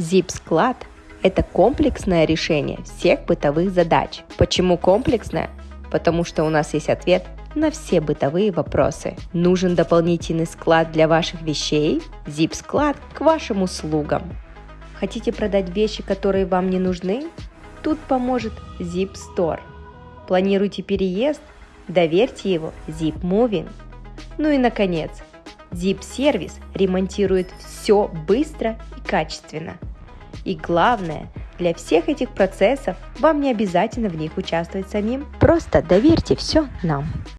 Zip-склад – это комплексное решение всех бытовых задач. Почему комплексное? Потому что у нас есть ответ на все бытовые вопросы. Нужен дополнительный склад для ваших вещей? Zip-склад к вашим услугам. Хотите продать вещи, которые вам не нужны? Тут поможет Zip Store. Планируете переезд? Доверьте его Zip Moving. Ну и наконец, Zip сервис ремонтирует все быстро и качественно. И главное, для всех этих процессов вам не обязательно в них участвовать самим. Просто доверьте все нам.